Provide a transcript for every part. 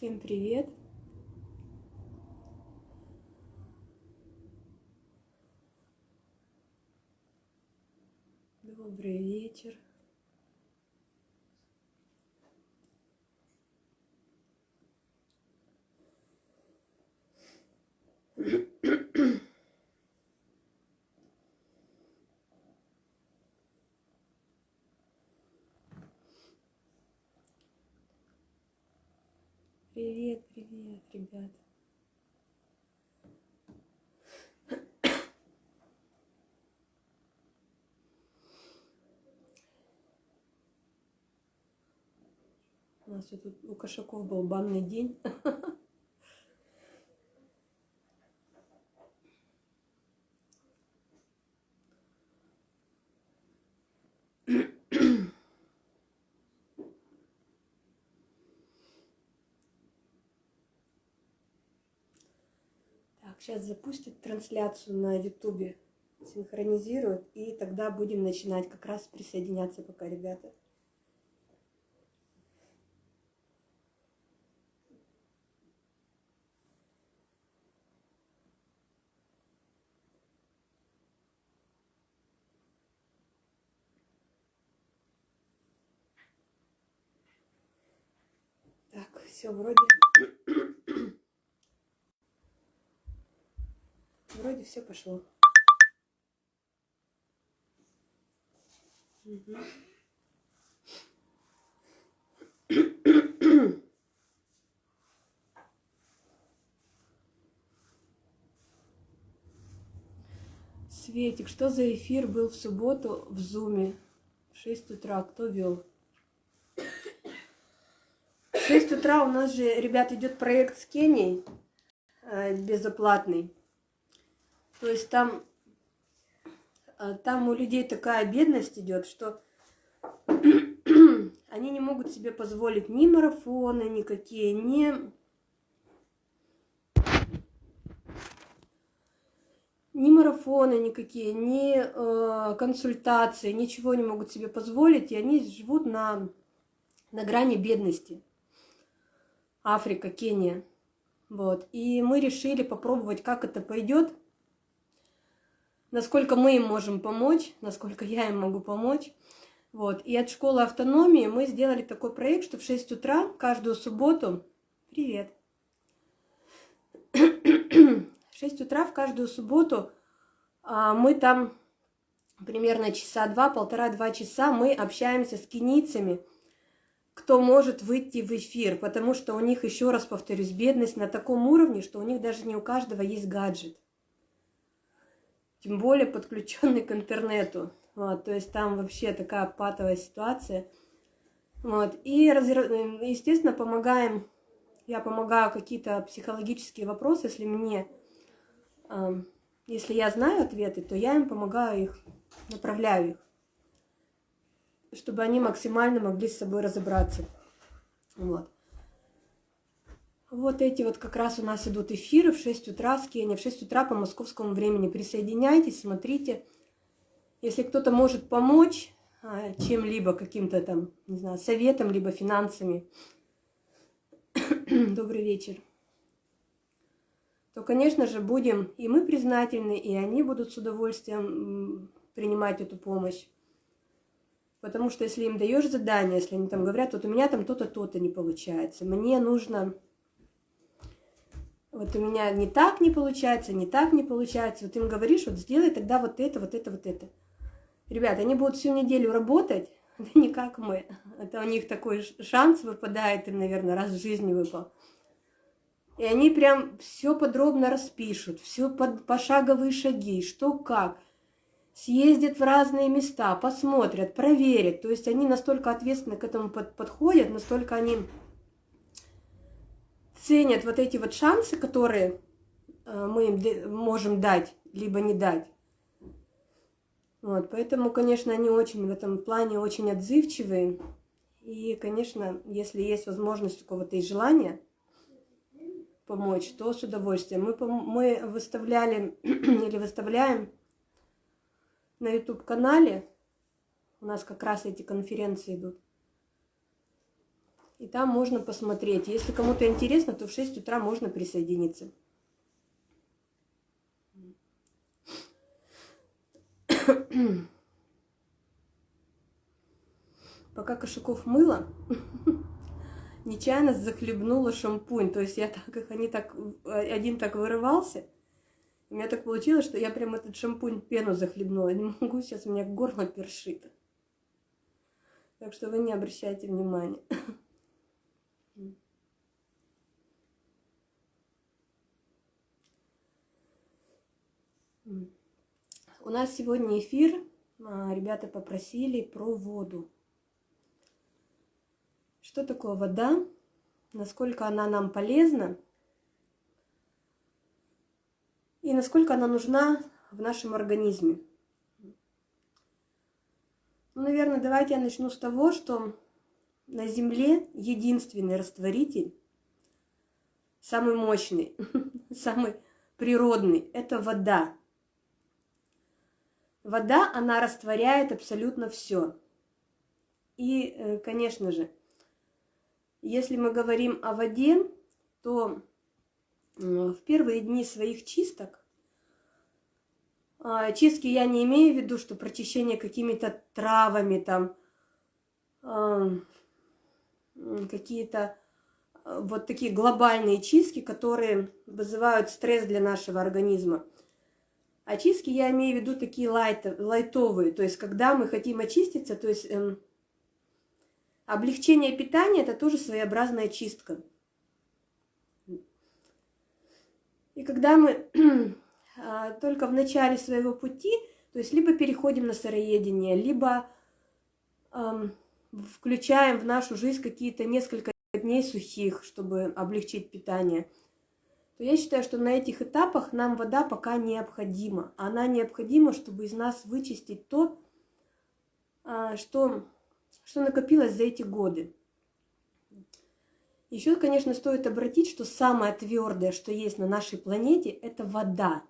Всем привет! Добрый вечер! Привет, привет, ребят. У нас тут у кошаков был банный день. Сейчас запустит трансляцию на ютубе, синхронизирует, и тогда будем начинать как раз присоединяться пока, ребята. Так, все вроде Вроде все пошло. Светик, что за эфир был в субботу в Зуме? В 6 утра. Кто вел? В 6 утра у нас же, ребят, идет проект с Кенией э, безоплатный. То есть там, а, там у людей такая бедность идет, что они не могут себе позволить ни марафоны никакие, ни... Ни марафоны никакие, ни э, консультации, ничего не могут себе позволить, и они живут на, на грани бедности. Африка, Кения. Вот. И мы решили попробовать, как это пойдет насколько мы им можем помочь, насколько я им могу помочь. Вот. И от школы автономии мы сделали такой проект, что в 6 утра каждую субботу... Привет! В 6 утра в каждую субботу а, мы там примерно часа два, полтора-два часа мы общаемся с кенийцами, кто может выйти в эфир, потому что у них, еще раз повторюсь, бедность на таком уровне, что у них даже не у каждого есть гаджет тем более подключенный к интернету. Вот, то есть там вообще такая патовая ситуация. Вот, и, естественно, помогаем, я помогаю какие-то психологические вопросы, если мне, если я знаю ответы, то я им помогаю их, направляю их, чтобы они максимально могли с собой разобраться. Вот. Вот эти вот как раз у нас идут эфиры в 6 утра с Кении, в 6 утра по московскому времени. Присоединяйтесь, смотрите. Если кто-то может помочь а, чем-либо, каким-то там, не знаю, советом, либо финансами, добрый вечер, то, конечно же, будем и мы признательны, и они будут с удовольствием принимать эту помощь. Потому что если им даешь задание, если они там говорят, вот у меня там то-то, то-то не получается, мне нужно вот у меня не так не получается, не так не получается. Вот им говоришь, вот сделай тогда вот это, вот это, вот это. Ребята, они будут всю неделю работать, да не как мы. Это у них такой шанс выпадает, им, наверное, раз в жизни выпал. И они прям все подробно распишут, все под пошаговые шаги, что как. Съездят в разные места, посмотрят, проверят. То есть они настолько ответственно к этому под, подходят, настолько они ценят вот эти вот шансы, которые э, мы им можем дать, либо не дать. Вот, поэтому, конечно, они очень в этом плане очень отзывчивые. И, конечно, если есть возможность у кого-то и желание помочь, то с удовольствием. Мы, мы выставляли или выставляем на YouTube-канале, у нас как раз эти конференции идут, И там можно посмотреть. Если кому-то интересно, то в 6 утра можно присоединиться. Пока Кошаков мыло, нечаянно захлебнула шампунь. То есть я так, как они так, один так вырывался, у меня так получилось, что я прям этот шампунь пену захлебнула. Не могу, сейчас у меня горло першит. Так что вы не обращайте внимания. У нас сегодня эфир. А, ребята попросили про воду. Что такое вода? Насколько она нам полезна? И насколько она нужна в нашем организме? Ну, наверное, давайте я начну с того, что на Земле единственный растворитель, самый мощный, самый природный, это вода. Вода, она растворяет абсолютно все. И, э, конечно же, если мы говорим о воде, то в первые дни своих чисток, а, чистки я не имею в виду, что прочищение какими-то травами, там, какие-то а, вот такие глобальные чистки, которые вызывают стресс для нашего организма. Очистки я имею в виду такие лайт, лайтовые, то есть когда мы хотим очиститься, то есть эм, облегчение питания – это тоже своеобразная чистка. И когда мы а, только в начале своего пути, то есть либо переходим на сыроедение, либо эм, включаем в нашу жизнь какие-то несколько дней сухих, чтобы облегчить питание – то я считаю, что на этих этапах нам вода пока необходима. Она необходима, чтобы из нас вычистить то, а, что, что накопилось за эти годы. Еще, конечно, стоит обратить, что самое твердое, что есть на нашей планете, это вода.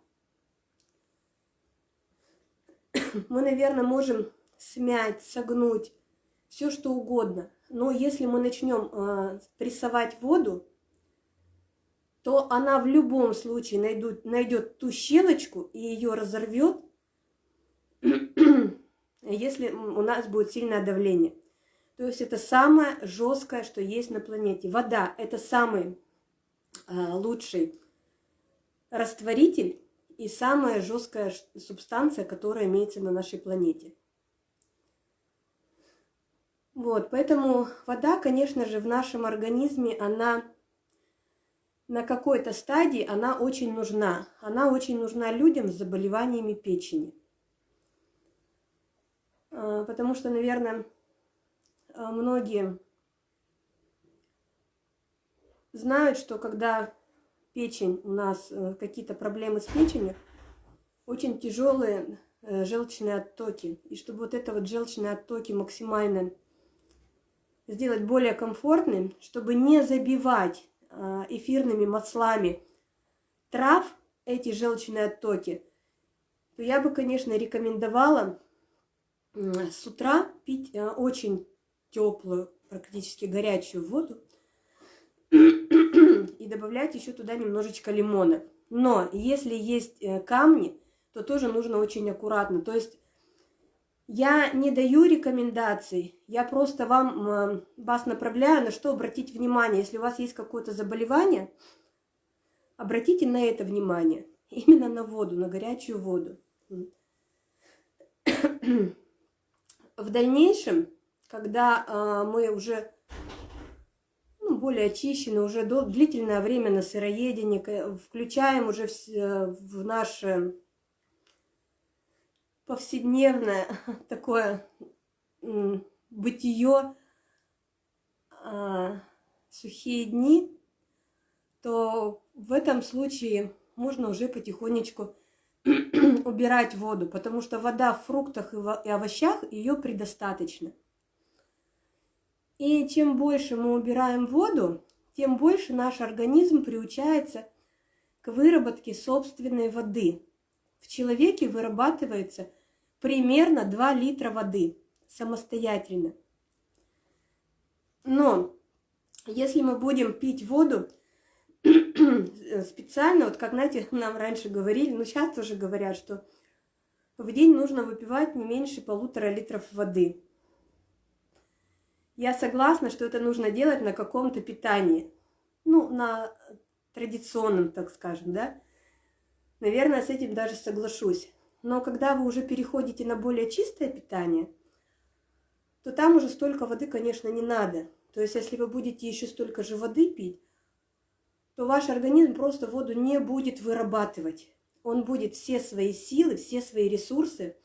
Мы, наверное, можем смять, согнуть, все что угодно. Но если мы начнем э, прессовать воду, то она в любом случае найдут, найдет ту щелочку и ее разорвет, если у нас будет сильное давление. То есть это самое жесткое, что есть на планете. Вода – это самый э, лучший растворитель и самая жесткая субстанция, которая имеется на нашей планете. Вот, поэтому вода, конечно же, в нашем организме, она на какой-то стадии она очень нужна. Она очень нужна людям с заболеваниями печени. А, потому что, наверное, а, многие знают, что когда печень, у нас э, какие-то проблемы с печенью, очень тяжелые э, желчные оттоки. И чтобы вот это вот желчные оттоки максимально сделать более комфортным, чтобы не забивать эфирными маслами трав, эти желчные оттоки, то я бы, конечно, рекомендовала с утра пить э, очень теплую, практически горячую воду и добавлять еще туда немножечко лимона. Но если есть э, камни, то тоже нужно очень аккуратно. То есть я не даю рекомендаций, я просто вам, вас направляю, на что обратить внимание. Если у вас есть какое-то заболевание, обратите на это внимание. Именно на воду, на горячую воду. В дальнейшем, когда а, мы уже ну, более очищены, уже длительное время на сыроедении, включаем уже в, в наше повседневное такое бытие, а, сухие дни, то в этом случае можно уже потихонечку убирать воду, потому что вода в фруктах и овощах ее предостаточно. И чем больше мы убираем воду, тем больше наш организм приучается к выработке собственной воды. В человеке вырабатывается примерно 2 литра воды самостоятельно. Но если мы будем пить воду специально, вот как, знаете, нам раньше говорили, ну сейчас тоже говорят, что в день нужно выпивать не меньше полутора литров воды. Я согласна, что это нужно делать на каком-то питании. Ну, на традиционном, так скажем, да. Наверное, с этим даже соглашусь. Но когда вы уже переходите на более чистое питание, то там уже столько воды, конечно, не надо. То есть, если вы будете еще столько же воды пить, то ваш организм просто воду не будет вырабатывать. Он будет все свои силы, все свои ресурсы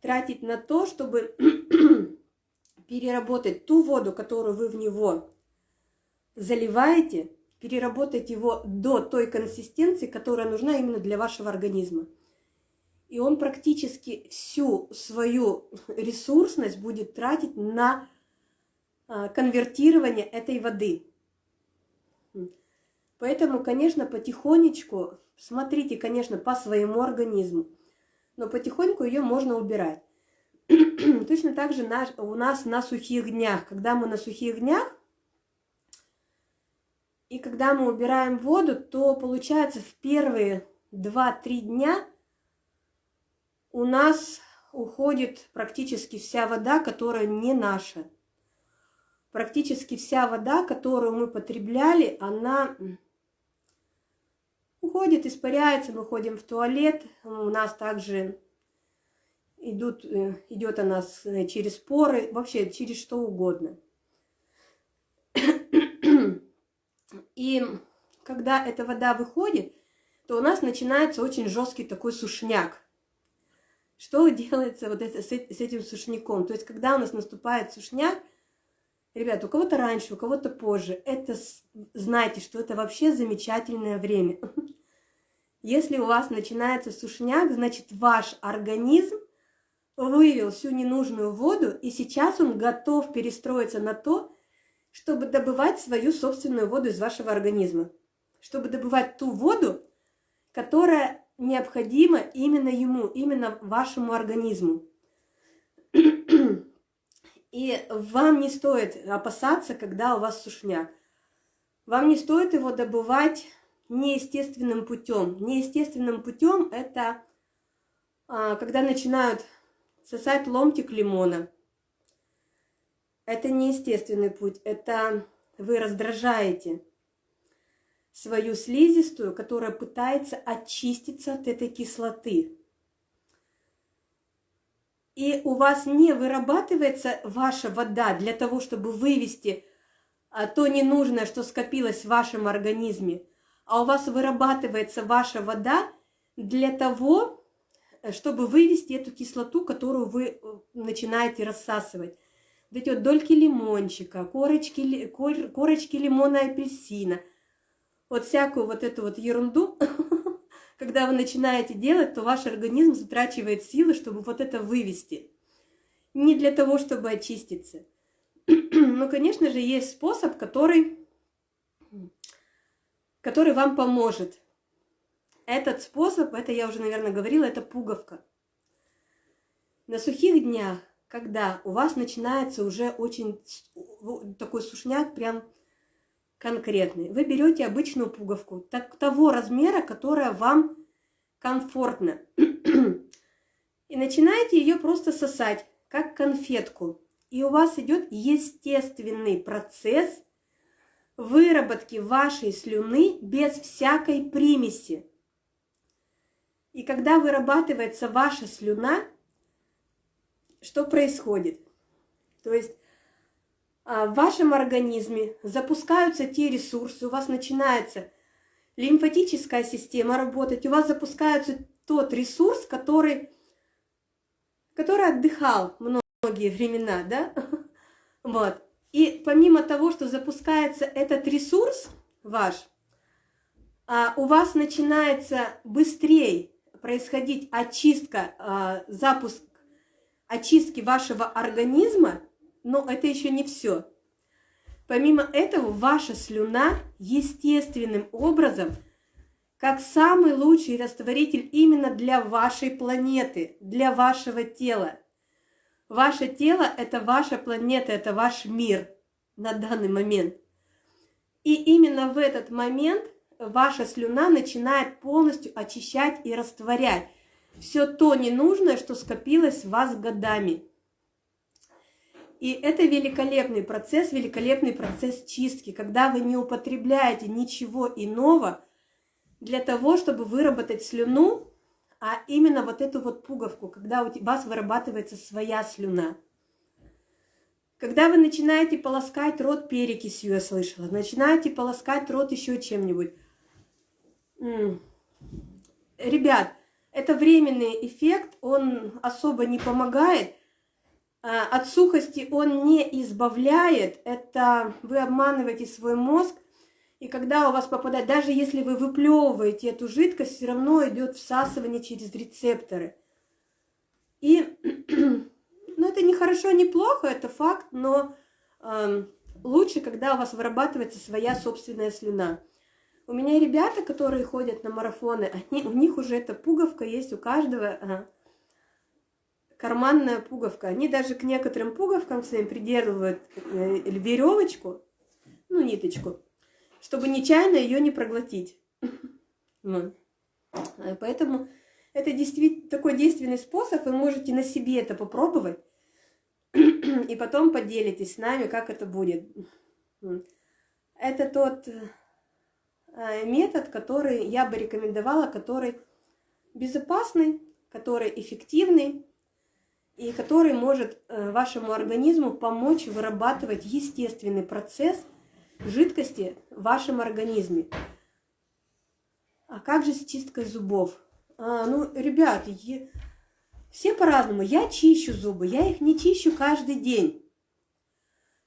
тратить на то, чтобы переработать ту воду, которую вы в него заливаете, переработать его до той консистенции, которая нужна именно для вашего организма. И он практически всю свою ресурсность будет тратить на а, конвертирование этой воды. Поэтому, конечно, потихонечку, смотрите, конечно, по своему организму, но потихоньку ее можно убирать. Точно так же у нас на сухих днях. Когда мы на сухих днях, и когда мы убираем воду, то получается в первые 2-3 дня у нас уходит практически вся вода, которая не наша. Практически вся вода, которую мы потребляли, она уходит, испаряется, мы ходим в туалет, у нас также идут, э, идет она э, через поры, вообще через что угодно. И когда эта вода выходит, то у нас начинается очень жесткий такой сушняк. Что делается вот это, с этим сушняком? То есть, когда у нас наступает сушняк, ребят, у кого-то раньше, у кого-то позже, это знайте, что это вообще замечательное время. Если у вас начинается сушняк, значит ваш организм вывел всю ненужную воду, и сейчас он готов перестроиться на то, чтобы добывать свою собственную воду из вашего организма. Чтобы добывать ту воду, которая необходима именно ему, именно вашему организму. И вам не стоит опасаться, когда у вас сушняк. Вам не стоит его добывать неестественным путем. Неестественным путем это а, когда начинают сосать ломтик лимона. Это неестественный путь, это вы раздражаете свою слизистую, которая пытается очиститься от этой кислоты. И у вас не вырабатывается ваша вода для того, чтобы вывести а, то ненужное, что скопилось в вашем организме, а у вас вырабатывается ваша вода для того, чтобы вывести эту кислоту, которую вы э, начинаете рассасывать. Вот эти вот дольки лимончика, корочки, кор, корочки лимона и апельсина, вот всякую вот эту вот ерунду, когда вы начинаете делать, то ваш организм затрачивает силы, чтобы вот это вывести. Не для того, чтобы очиститься. Но, конечно же, есть способ, который, который вам поможет. Этот способ, это я уже, наверное, говорила, это пуговка. На сухих днях, когда у вас начинается уже очень такой сушняк, прям конкретный, вы берете обычную пуговку так, того размера, которая вам комфортна. И начинаете ее просто сосать, как конфетку. И у вас идет естественный процесс выработки вашей слюны без всякой примеси. И когда вырабатывается ваша слюна, что происходит? То есть в вашем организме запускаются те ресурсы, у вас начинается лимфатическая система работать, у вас запускается тот ресурс, который, который отдыхал многие времена, да? Вот. И помимо того, что запускается этот ресурс ваш, а, у вас начинается быстрее происходить очистка, а, запуск очистки вашего организма, но это еще не все. Помимо этого, ваша слюна естественным образом, как самый лучший растворитель именно для вашей планеты, для вашего тела. Ваше тело – это ваша планета, это ваш мир. на данный момент. И именно в этот момент ваша слюна начинает полностью очищать и растворять все то ненужное, что скопилось в вас годами. И это великолепный процесс, великолепный процесс чистки, когда вы не употребляете ничего иного для того, чтобы выработать слюну, а именно вот эту вот пуговку, когда у вас вырабатывается своя слюна. Когда вы начинаете полоскать рот перекисью, я слышала, начинаете полоскать рот еще чем-нибудь. Ребят, это временный эффект, он особо не помогает. А, от сухости он не избавляет, это вы обманываете свой мозг, и когда у вас попадает, даже если вы выплевываете эту жидкость, все равно идет всасывание через рецепторы. И, ну, это не хорошо, не плохо, это факт, но э, лучше, когда у вас вырабатывается своя собственная слюна. У меня ребята, которые ходят на марафоны, они, у них уже эта пуговка есть у каждого. Ага карманная пуговка. Они даже к некоторым пуговкам своим придерживают э, веревочку, ну, ниточку, чтобы нечаянно ее не проглотить. Вот. Э, поэтому это действительно такой действенный способ, вы можете на себе это попробовать, и потом поделитесь с нами, как это будет. Это тот э, метод, который я бы рекомендовала, который безопасный, который эффективный, и который может э, вашему организму помочь вырабатывать естественный процесс жидкости в вашем организме. А как же с чисткой зубов? А, ну, ребят, все по-разному. Я чищу зубы, я их не чищу каждый день.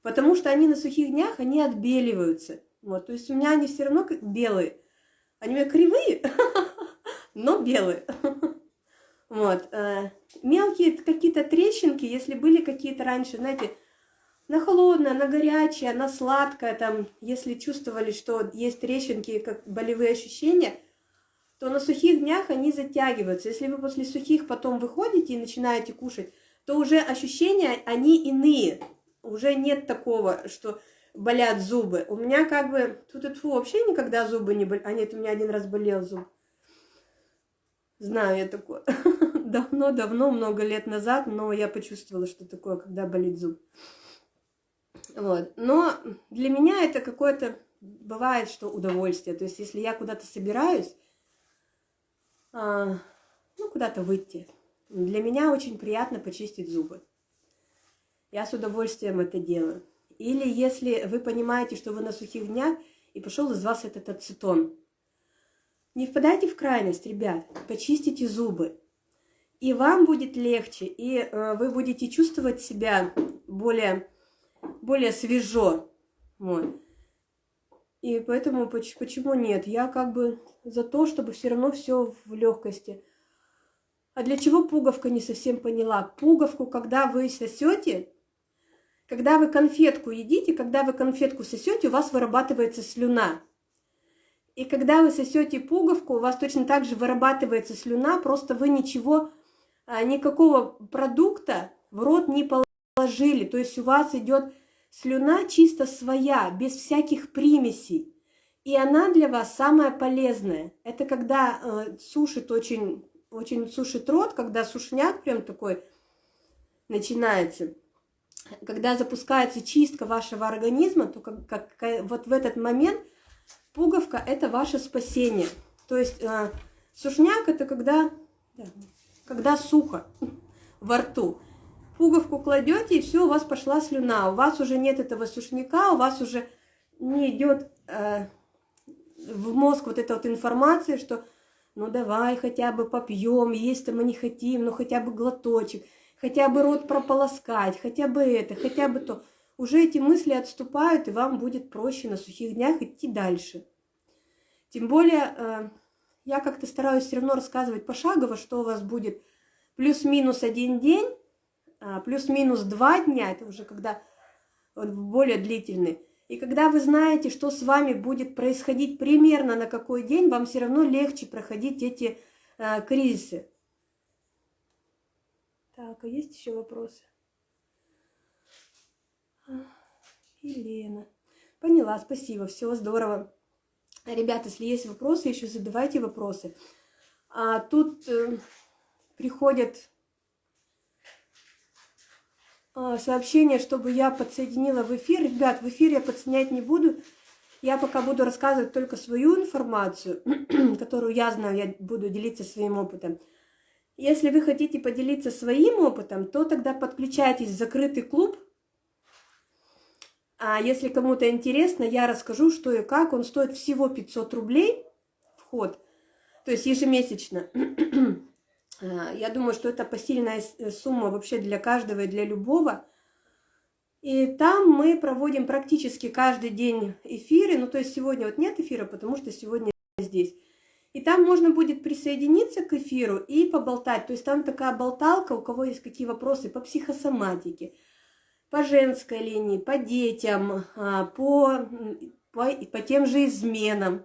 Потому что они на сухих днях, они отбеливаются. Вот, то есть у меня они все равно белые. Они у меня кривые, но белые. Вот. Э, мелкие какие-то трещинки, если были какие-то раньше, знаете, на холодное, на горячее, на сладкое, там, если чувствовали, что есть трещинки, как болевые ощущения, то на сухих днях они затягиваются. Если вы после сухих потом выходите и начинаете кушать, то уже ощущения, они иные. Уже нет такого, что болят зубы. У меня как бы, тут это вообще никогда зубы не болят. А нет, у меня один раз болел зуб. Знаю я такое. Давно-давно, много лет назад, но я почувствовала, что такое, когда болит зуб. Вот. Но для меня это какое-то, бывает, что удовольствие. То есть, если я куда-то собираюсь, а, ну, куда-то выйти, для меня очень приятно почистить зубы. Я с удовольствием это делаю. Или если вы понимаете, что вы на сухих днях, и пошел из вас этот ацетон – не впадайте в крайность, ребят, почистите зубы. И вам будет легче, и э, вы будете чувствовать себя более, более свежо. Вот. И поэтому почему нет? Я как бы за то, чтобы все равно все в легкости. А для чего пуговка не совсем поняла? Пуговку, когда вы сосете, когда вы конфетку едите, когда вы конфетку сосете, у вас вырабатывается слюна. И когда вы сосете пуговку, у вас точно так же вырабатывается слюна, просто вы ничего, никакого продукта в рот не положили. То есть у вас идет слюна чисто своя, без всяких примесей. И она для вас самая полезная. Это когда э, сушит очень, очень сушит рот, когда сушняк прям такой начинается. Когда запускается чистка вашего организма, то как, как, вот в этот момент – Пуговка – это ваше спасение. То есть э, сушняк – это когда, да, когда сухо во рту. Пуговку кладете, и все, у вас пошла слюна. У вас уже нет этого сушняка, у вас уже не идет э, в мозг вот эта вот информация, что ну давай хотя бы попьем, есть-то мы не хотим, ну хотя бы глоточек, хотя бы рот прополоскать, хотя бы это, хотя бы то уже эти мысли отступают, и вам будет проще на сухих днях идти дальше. Тем более, э, я как-то стараюсь все равно рассказывать пошагово, что у вас будет плюс-минус один день, а, плюс-минус два дня, это уже когда более длительный. И когда вы знаете, что с вами будет происходить примерно на какой день, вам все равно легче проходить эти э, кризисы. Так, а есть еще вопросы? Елена. Поняла, спасибо, все здорово. Ребята, если есть вопросы, еще задавайте вопросы. А тут э, приходят э, сообщения, чтобы я подсоединила в эфир. Ребят, в эфир я подсоединять не буду. Я пока буду рассказывать только свою информацию, которую я знаю, я буду делиться своим опытом. Если вы хотите поделиться своим опытом, то тогда подключайтесь в закрытый клуб. А если кому-то интересно, я расскажу, что и как. Он стоит всего 500 рублей вход, то есть ежемесячно. А, я думаю, что это посильная сумма вообще для каждого и для любого. И там мы проводим практически каждый день эфиры. Ну, то есть сегодня вот нет эфира, потому что сегодня здесь. И там можно будет присоединиться к эфиру и поболтать. То есть там такая болталка, у кого есть какие вопросы по психосоматике, по женской линии, по детям, а, по, по, по тем же изменам,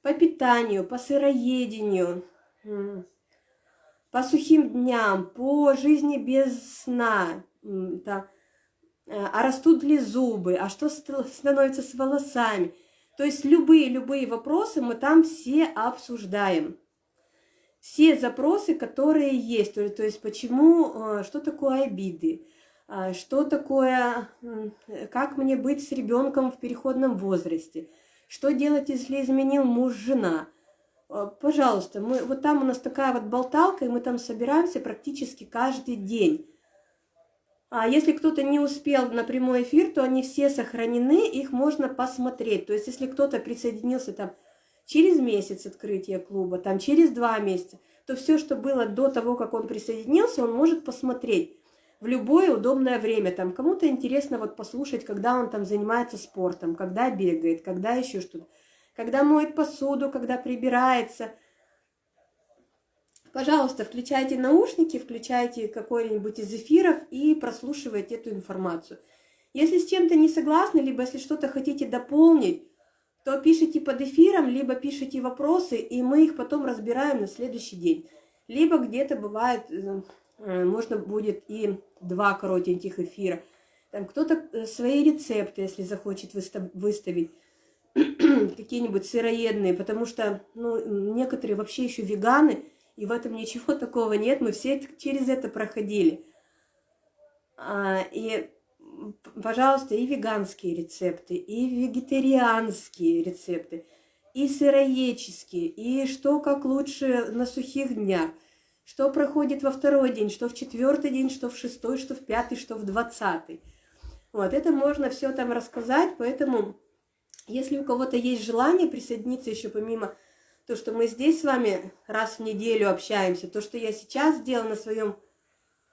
по питанию, по сыроедению, по сухим дням, по жизни без сна, да, Э, а растут ли зубы, а что становится с волосами. То есть любые-любые вопросы мы там все обсуждаем. Все запросы, которые есть, то есть почему, э, что такое обиды, что такое, как мне быть с ребенком в переходном возрасте, что делать, если изменил муж-жена. Пожалуйста, мы, вот там у нас такая вот болталка, и мы там собираемся практически каждый день. А если кто-то не успел на прямой эфир, то они все сохранены, их можно посмотреть. То есть если кто-то присоединился там через месяц открытия клуба, там через два месяца, то все, что было до того, как он присоединился, он может посмотреть в любое удобное время. Там кому-то интересно вот послушать, когда он там занимается спортом, когда бегает, когда еще что-то, когда моет посуду, когда прибирается – Пожалуйста, включайте наушники, включайте какой-нибудь из эфиров и прослушивайте эту информацию. Если с чем-то не согласны, либо если что-то хотите дополнить, то пишите под эфиром, либо пишите вопросы, и мы их потом разбираем на следующий день. Либо где-то бывает, э, можно будет и два коротеньких эфира. Там кто-то э, свои рецепты, если захочет выставить, какие-нибудь сыроедные, потому что ну, некоторые вообще еще веганы – и в этом ничего такого нет, мы все через это проходили. А, и, пожалуйста, и веганские рецепты, и вегетарианские рецепты, и сыроедческие, и что как лучше на сухих днях, что проходит во второй день, что в четвертый день, что в шестой, что в пятый, что в двадцатый. Вот, это можно все там рассказать, поэтому, если у кого-то есть желание присоединиться еще помимо то, что мы здесь с вами раз в неделю общаемся, то, что я сейчас сделала на своем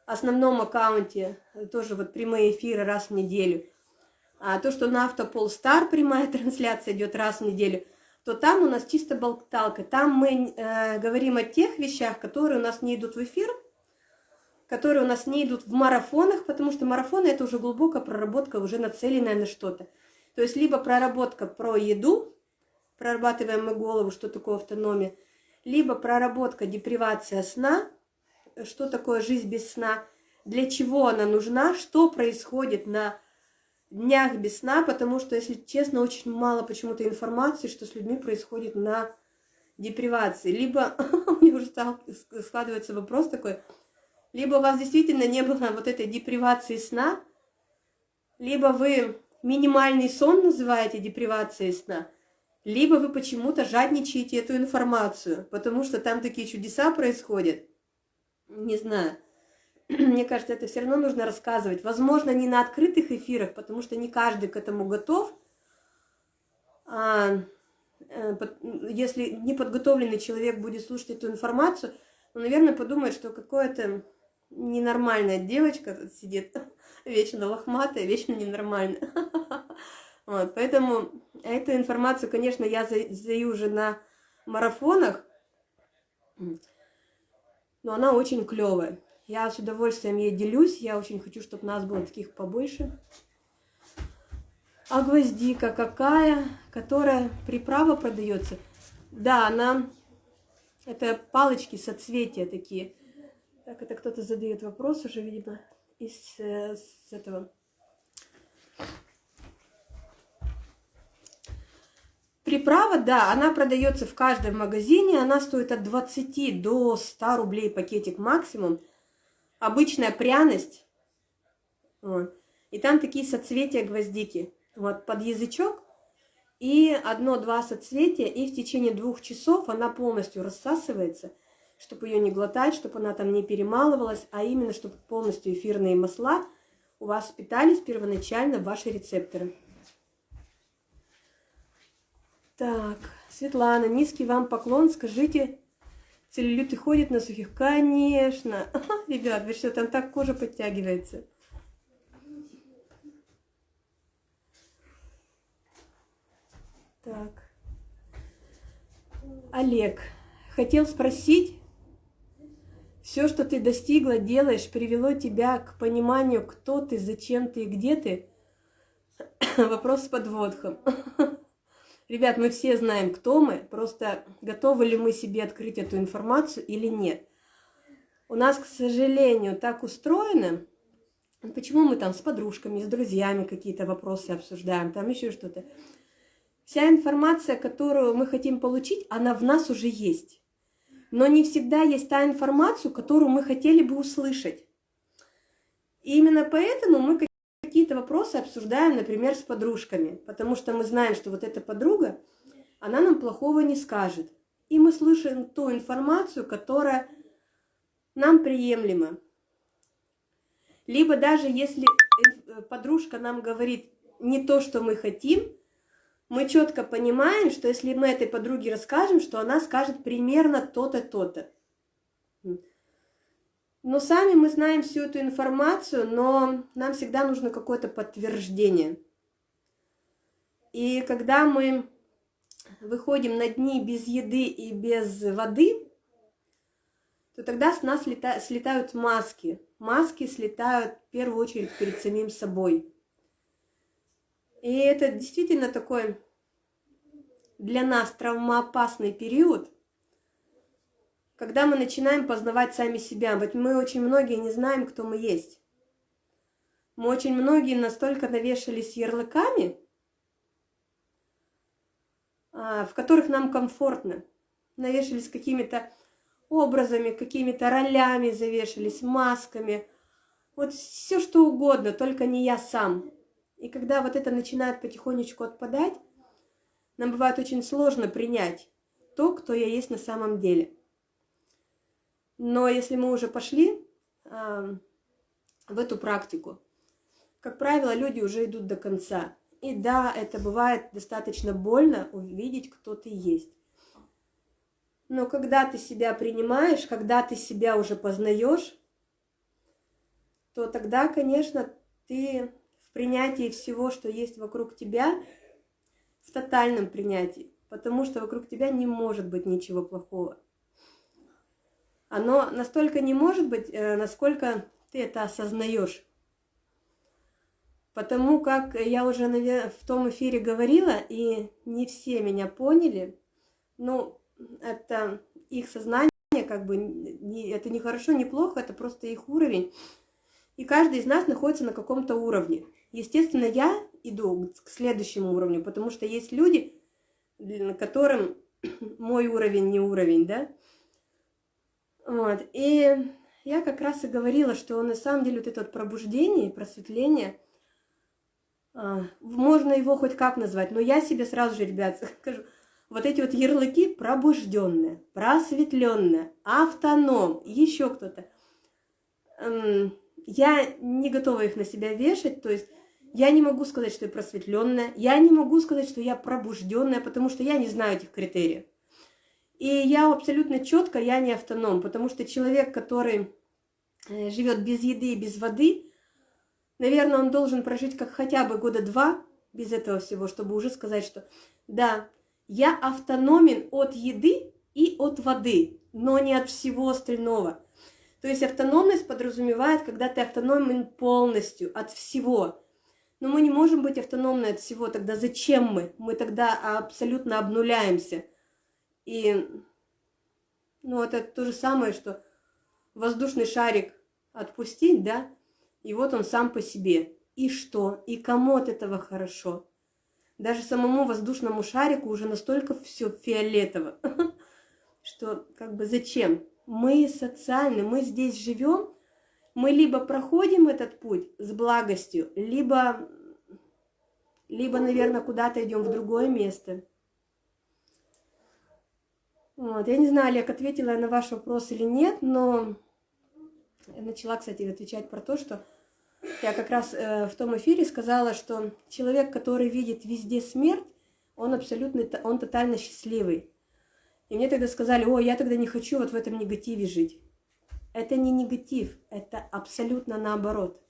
основном аккаунте, тоже вот прямые эфиры раз в неделю, а то, что на Автопол Стар прямая трансляция идет раз в неделю, то там у нас чисто болталка. Там мы э, говорим о тех вещах, которые у нас не идут в эфир, которые у нас не идут в марафонах, потому что марафоны это уже глубокая проработка, уже нацеленная на что-то. То есть либо проработка про еду, прорабатываем мы голову, что такое автономия, либо проработка депривация сна, что такое жизнь без сна, для чего она нужна, что происходит на днях без сна, потому что, если честно, очень мало почему-то информации, что с людьми происходит на депривации. Либо, меня уже стал, складывается вопрос такой, либо у вас действительно не было вот этой депривации сна, либо вы минимальный сон называете депривацией сна, либо вы почему-то жадничаете эту информацию, потому что там такие чудеса происходят. Не знаю. Мне кажется, это все равно нужно рассказывать. Возможно, не на открытых эфирах, потому что не каждый к этому готов. А, э, если неподготовленный человек будет слушать эту информацию, он, наверное, подумает, что какое-то ненормальная девочка сидит, вечно лохматая, вечно ненормальная. Вот, поэтому эту информацию, конечно, я задаю уже на марафонах, но она очень клевая. Я с удовольствием ей делюсь, я очень хочу, чтобы нас было таких побольше. А гвоздика какая, которая приправа продается? Да, она, это палочки соцветия такие. Так, это кто-то задает вопрос уже, видимо, из, э, с этого приправа, да, она продается в каждом магазине, она стоит от 20 до 100 рублей пакетик максимум. Обычная пряность. Вот. И там такие соцветия гвоздики. Вот, под язычок. И одно-два соцветия, и в течение двух часов она полностью рассасывается, чтобы ее не глотать, чтобы она там не перемалывалась, а именно, чтобы полностью эфирные масла у вас впитались первоначально в ваши рецепторы. Так, Светлана, низкий вам поклон. Скажите, целлюлиты ходят на сухих? Конечно. ребят, вы что, там так кожа подтягивается. Так. Олег, хотел спросить, все, что ты достигла, делаешь, привело тебя к пониманию, кто ты, зачем ты и где ты? Вопрос с подводком. Ребят, мы все знаем, кто мы, просто готовы ли мы себе открыть эту информацию или нет. У нас, к сожалению, так устроено, почему мы там с подружками, с друзьями какие-то вопросы обсуждаем, там еще что-то. Вся информация, которую мы хотим получить, она в нас уже есть. Но не всегда есть та информация, которую мы хотели бы услышать. И именно поэтому мы какие-то вопросы обсуждаем, например, с подружками, потому что мы знаем, что вот эта подруга, она нам плохого не скажет. И мы слышим ту информацию, которая нам приемлема. Либо даже если подружка нам говорит не то, что мы хотим, мы четко понимаем, что если мы этой подруге расскажем, что она скажет примерно то-то, то-то. Но сами мы знаем всю эту информацию, но нам всегда нужно какое-то подтверждение. И когда мы выходим на дни без еды и без воды, то тогда с нас слета, слетают маски. Маски слетают в первую очередь перед самим собой. И это действительно такой для нас травмоопасный период, когда мы начинаем познавать сами себя. Вот мы очень многие не знаем, кто мы есть. Мы очень многие настолько навешались ярлыками, а, в которых нам комфортно. Навешались какими-то образами, какими-то ролями завешались, масками. Вот все что угодно, только не я сам. И когда вот это начинает потихонечку отпадать, нам бывает очень сложно принять то, кто я есть на самом деле. Но если мы уже пошли э, в эту практику, как правило, люди уже идут до конца. И да, это бывает достаточно больно увидеть, кто ты есть. Но когда ты себя принимаешь, когда ты себя уже познаешь, то тогда, конечно, ты в принятии всего, что есть вокруг тебя, в тотальном принятии, потому что вокруг тебя не может быть ничего плохого. Оно настолько не может быть, э, насколько ты это осознаешь. Потому как я уже в том эфире говорила, и не все меня поняли, ну, это их сознание, как бы, не, это не хорошо, не плохо, это просто их уровень. И каждый из нас находится на каком-то уровне. Естественно, я иду к следующему уровню, потому что есть люди, которым мой уровень не уровень, да, вот. И я как раз и говорила, что на самом деле вот это вот пробуждение, просветление, а, можно его хоть как назвать, но я себе сразу же, ребят, скажу, вот эти вот ярлыки пробужденные, просветленные, автоном, еще кто-то. Я не готова их на себя вешать, то есть я не могу сказать, что я просветленная, я не могу сказать, что я пробужденная, потому что я не знаю этих критериев. И я абсолютно четко, я не автоном, потому что человек, который э, живет без еды и без воды, наверное, он должен прожить как хотя бы года два без этого всего, чтобы уже сказать, что да, я автономен от еды и от воды, но не от всего остального. То есть автономность подразумевает, когда ты автономен полностью от всего. Но мы не можем быть автономны от всего, тогда зачем мы? Мы тогда абсолютно обнуляемся. И ну, это то же самое, что воздушный шарик отпустить, да, и вот он сам по себе. И что? И кому от этого хорошо? Даже самому воздушному шарику уже настолько все фиолетово, что как бы зачем? Мы социальны, мы здесь живем, мы либо проходим этот путь с благостью, либо, либо наверное, куда-то идем в другое место. Вот. Я не знаю, Олег, ответила я на ваш вопрос или нет, но я начала, кстати, отвечать про то, что я как раз э, в том эфире сказала, что человек, который видит везде смерть, он абсолютно, он тотально счастливый. И мне тогда сказали, о, я тогда не хочу вот в этом негативе жить. Это не негатив, это абсолютно наоборот.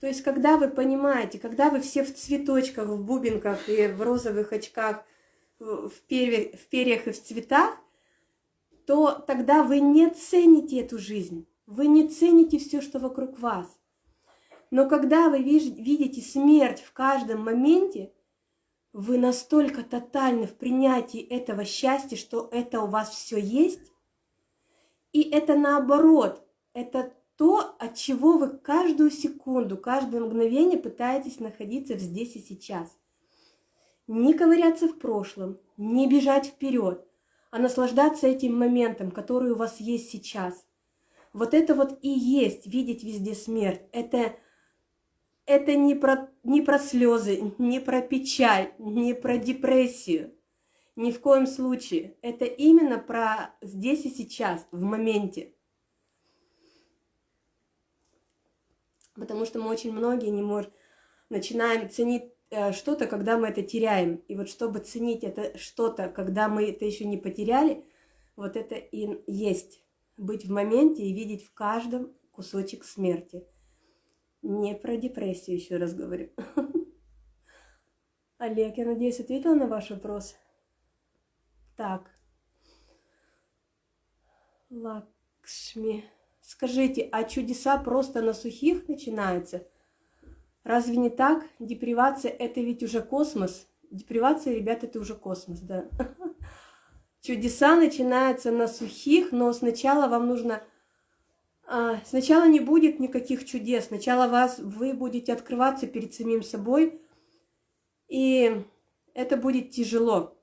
То есть, когда вы понимаете, когда вы все в цветочках, в бубенках и в розовых очках, в, перьях, в перьях и в цветах, то тогда вы не цените эту жизнь, вы не цените все, что вокруг вас. Но когда вы видите смерть в каждом моменте, вы настолько тотальны в принятии этого счастья, что это у вас все есть, и это наоборот, это то, от чего вы каждую секунду, каждое мгновение пытаетесь находиться здесь и сейчас. Не ковыряться в прошлом, не бежать вперед, а наслаждаться этим моментом, который у вас есть сейчас. Вот это вот и есть видеть везде смерть. Это, это не, про, не про слезы, не про печаль, не про депрессию. Ни в коем случае. Это именно про здесь и сейчас, в моменте. Потому что мы очень многие не можем, начинаем ценить что-то, когда мы это теряем. И вот чтобы ценить это что-то, когда мы это еще не потеряли, вот это и есть быть в моменте и видеть в каждом кусочек смерти. Не про депрессию, еще раз говорю. Олег, я надеюсь, ответила на ваш вопрос. Так. Лакшми. Скажите, а чудеса просто на сухих начинаются? Разве не так? Депривация – это ведь уже космос. Депривация, ребят, это уже космос, да. Чудеса начинаются на сухих, но сначала вам нужно... А, сначала не будет никаких чудес. Сначала вас, вы будете открываться перед самим собой, и это будет тяжело.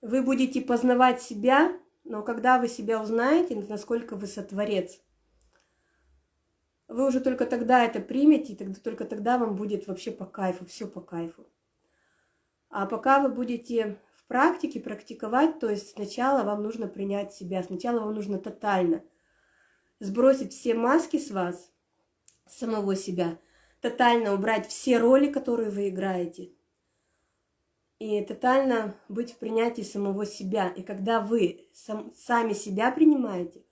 Вы будете познавать себя, но когда вы себя узнаете, насколько вы сотворец, вы уже только тогда это примете, и тогда, только тогда вам будет вообще по кайфу, все по кайфу. А пока вы будете в практике практиковать, то есть сначала вам нужно принять себя, сначала вам нужно тотально сбросить все маски с вас, самого себя, тотально убрать все роли, которые вы играете, и тотально быть в принятии самого себя. И когда вы сам, сами себя принимаете,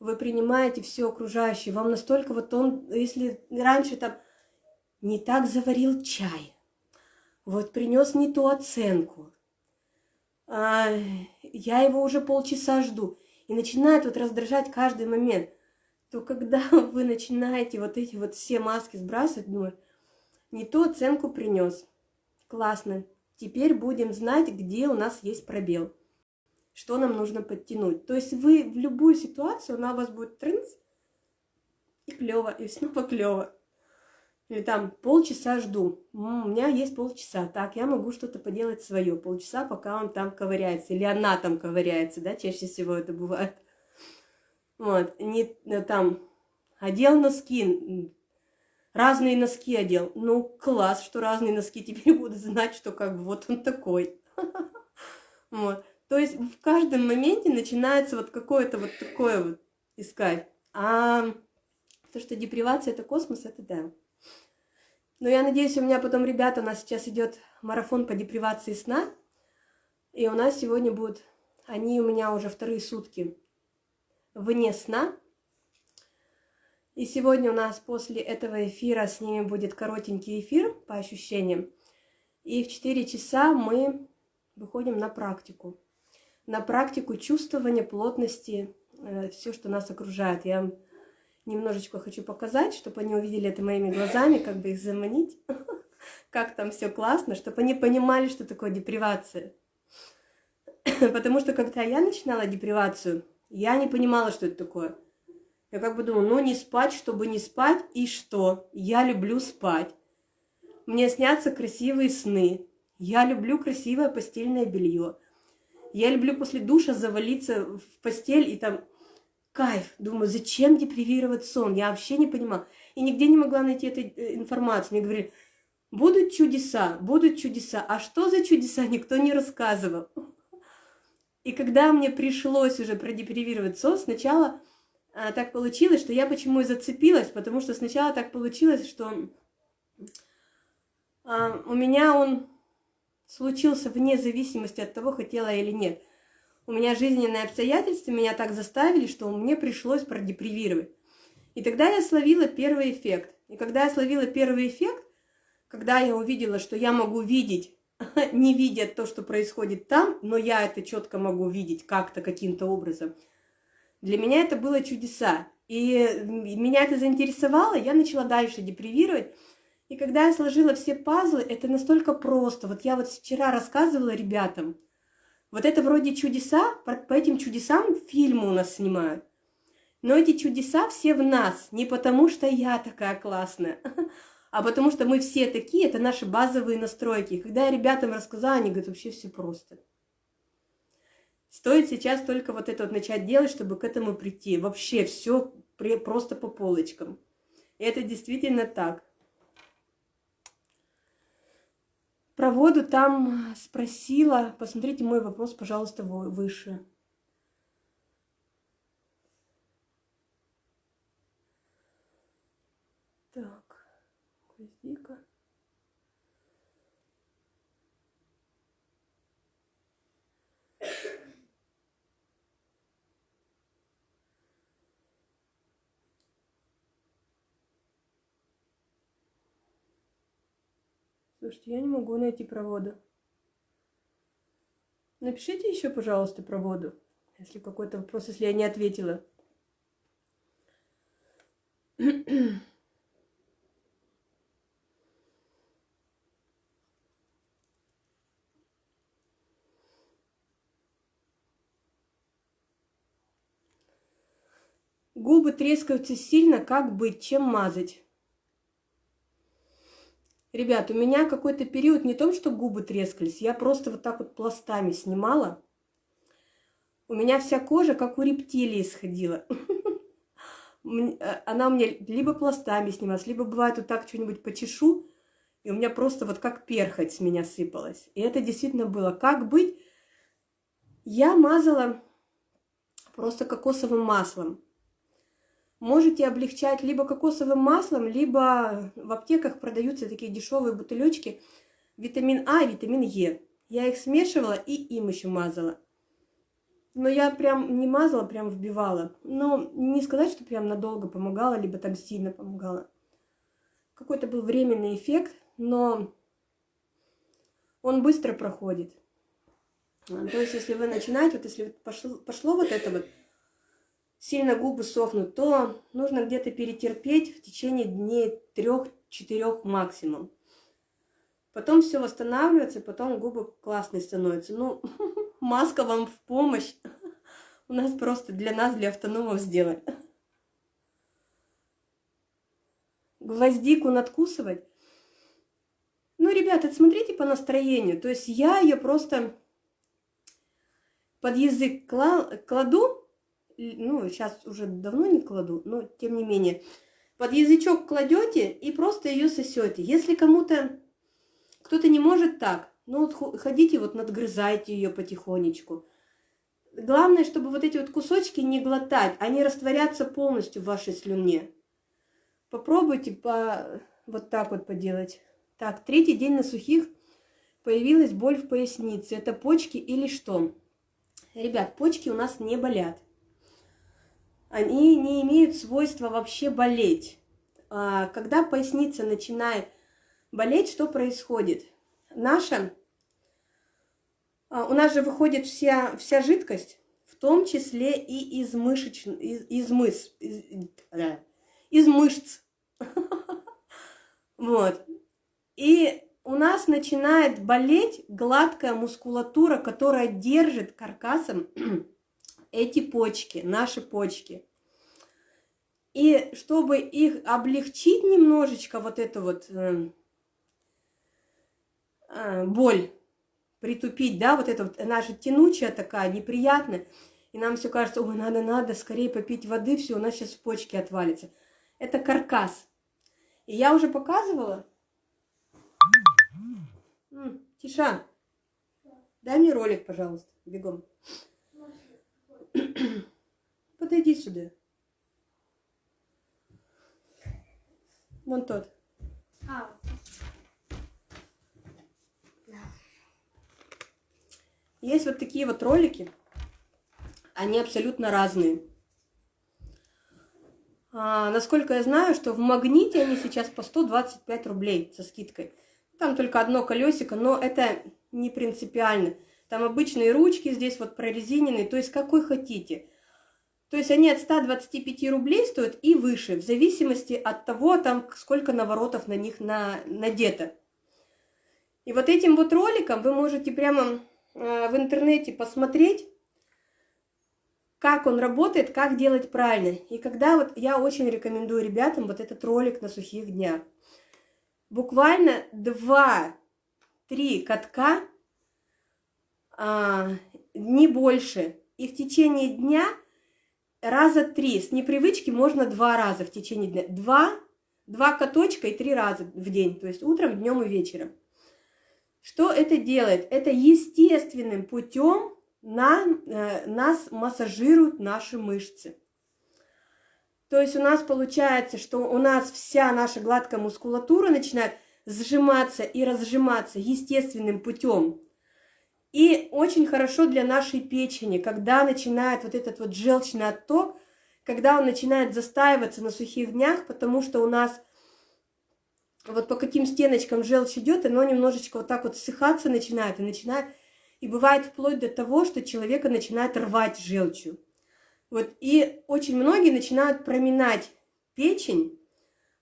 вы принимаете все окружающее. Вам настолько вот он, если раньше там не так заварил чай, вот принес не ту оценку, а, я его уже полчаса жду, и начинает вот раздражать каждый момент, то когда вы начинаете вот эти вот все маски сбрасывать, думаешь, не ту оценку принес, классно, Теперь будем знать, где у нас есть пробел, что нам нужно подтянуть. То есть вы в любую ситуацию, она у вас будет трынц, и клево, и снова клево. Или там полчаса жду. у меня есть полчаса. Так, я могу что-то поделать свое. Полчаса, пока он там ковыряется. Или она там ковыряется, да, чаще всего это бывает. Вот, не э, там одел носки, разные носки одел. Ну, класс, что разные носки. Теперь буду знать, что как бы вот он такой. Вот. То есть в каждом моменте начинается вот какое-то вот такое вот искать. А то, что депривация это космос, это да. Но я надеюсь, у меня потом, ребята, у нас сейчас идет марафон по депривации сна. И у нас сегодня будут, они у меня уже вторые сутки вне сна. И сегодня у нас после этого эфира с ними будет коротенький эфир по ощущениям. И в 4 часа мы выходим на практику. На практику чувствования плотности, э, все, что нас окружает. Я немножечко хочу показать, чтобы они увидели это моими глазами, как бы их заманить, как там все классно, чтобы они понимали, что такое депривация. Потому что когда я начинала депривацию, я не понимала, что это такое. Я как бы думаю, ну не спать, чтобы не спать, и что? Я люблю спать. Мне снятся красивые сны. Я люблю красивое постельное белье. Я люблю после душа завалиться в постель и там кайф. Думаю, зачем депривировать сон? Я вообще не понимала. И нигде не могла найти этой э, информации. Мне говорили, будут чудеса, будут чудеса. А что за чудеса, никто не рассказывал. И когда мне пришлось уже продепривировать сон, сначала а, так получилось, что я почему и зацепилась, потому что сначала так получилось, что а, у меня он случился вне зависимости от того, хотела я или нет. У меня жизненные обстоятельства меня так заставили, что мне пришлось продепривировать. И тогда я словила первый эффект. И когда я словила первый эффект, когда я увидела, что я могу видеть, не видя то, что происходит там, но я это четко могу видеть как-то, каким-то образом, для меня это было чудеса. И меня это заинтересовало, я начала дальше депривировать. И когда я сложила все пазлы, это настолько просто. Вот я вот вчера рассказывала ребятам, вот это вроде чудеса, по этим чудесам фильмы у нас снимают. Но эти чудеса все в нас, не потому что я такая классная, а потому что мы все такие, это наши базовые настройки. Когда я ребятам рассказала, они говорят, вообще все просто. Стоит сейчас только вот это вот начать делать, чтобы к этому прийти. Вообще все просто по полочкам. И это действительно так. Про воду там спросила. Посмотрите мой вопрос, пожалуйста, выше. Так, гвоздика. Слушайте, я не могу найти про воду. Напишите еще, пожалуйста, про воду, если какой-то вопрос, если я не ответила. Губы трескаются сильно, как быть, чем мазать? Ребят, у меня какой-то период не том, что губы трескались, я просто вот так вот пластами снимала. У меня вся кожа, как у рептилии, сходила. Э, она у меня либо пластами снималась, либо бывает вот так что-нибудь почешу, и у меня просто вот как перхоть с меня сыпалась. И это действительно было. Как быть? Я мазала просто кокосовым маслом. Можете облегчать либо кокосовым маслом, либо в аптеках продаются такие дешевые бутылечки витамин А и витамин Е. Я их смешивала и им еще мазала. Но я прям не мазала, прям вбивала. Но не сказать, что прям надолго помогала, либо там сильно помогала. Какой-то был временный эффект, но он быстро проходит. То есть, если вы начинаете, вот если пошло, пошло вот это вот сильно губы сохнут, то нужно где-то перетерпеть в течение дней трех-четырех максимум. Потом все восстанавливается, потом губы классные становятся. Ну, маска вам в помощь. У нас просто для нас, для автономов сделать. Гвоздику надкусывать. Ну, ребята, смотрите по настроению. То есть я ее просто под язык кладу, ну, сейчас уже давно не кладу, но тем не менее, под язычок кладете и просто ее сосете. Если кому-то, кто-то не может так, ну вот ходите, вот надгрызайте ее потихонечку. Главное, чтобы вот эти вот кусочки не глотать, они растворятся полностью в вашей слюне. Попробуйте по... вот так вот поделать. Так, третий день на сухих появилась боль в пояснице. Это почки или что? Ребят, почки у нас не болят они не имеют свойства вообще болеть. А, когда поясница начинает болеть, что происходит? Наша, а, у нас же выходит вся, вся жидкость, в том числе и из, мышеч, из, из, мыс, из, из мышц. Вот. И у нас начинает болеть гладкая мускулатура, которая держит каркасом эти почки, наши почки. И чтобы их облегчить немножечко, вот это вот, э, э, боль притупить, да, вот это вот, же тянучая такая, неприятная. И нам все кажется, ой, надо, надо скорее попить воды, все, у нас сейчас почки отвалится. Это каркас. И я уже показывала. Тиша, дай мне ролик, пожалуйста, бегом. Подойди сюда. Вон тот. А, Есть вот такие вот ролики. Они абсолютно разные. А, насколько я знаю, что в магните они сейчас по 125 рублей со скидкой. Там только одно колесико, но это не принципиально. Там обычные ручки здесь вот прорезиненные, то есть какой хотите. То есть они от 125 рублей стоят и выше, в зависимости от того, там сколько наворотов на них на, надето. И вот этим вот роликом вы можете прямо э, в интернете посмотреть, как он работает, как делать правильно. И когда вот я очень рекомендую ребятам вот этот ролик на сухих днях. Буквально 2-3 катка, а, не больше. И в течение дня раза три. С непривычки можно два раза в течение дня. Два, два каточка и три раза в день. То есть утром, днем и вечером. Что это делает? Это естественным путем на, э, нас массажируют наши мышцы. То есть у нас получается, что у нас вся наша гладкая мускулатура начинает сжиматься и разжиматься естественным путем. И очень хорошо для нашей печени, когда начинает вот этот вот желчный отток, когда он начинает застаиваться на сухих днях, потому что у нас вот по каким стеночкам желчь идет, оно немножечко вот так вот ссыхаться начинает и начинает, и бывает вплоть до того, что человека начинает рвать желчью. Вот, и очень многие начинают проминать печень